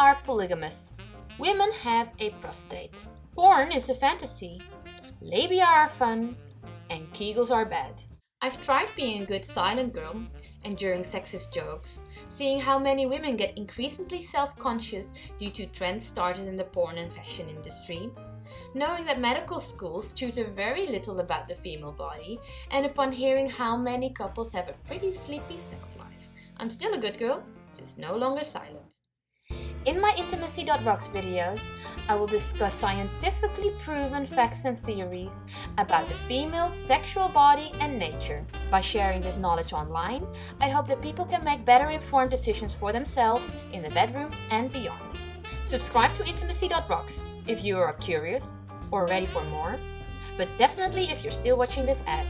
are polygamous. Women have a prostate. Porn is a fantasy. Labia are fun. And Kegels are bad. I've tried being a good silent girl, enduring sexist jokes, seeing how many women get increasingly self-conscious due to trends started in the porn and fashion industry, knowing that medical schools tutor very little about the female body, and upon hearing how many couples have a pretty sleepy sex life. I'm still a good girl, just no longer silent. In my Intimacy.rocks videos, I will discuss scientifically proven facts and theories about the female's sexual body and nature. By sharing this knowledge online, I hope that people can make better informed decisions for themselves in the bedroom and beyond. Subscribe to Intimacy.rocks if you are curious or ready for more, but definitely if you're still watching this ad.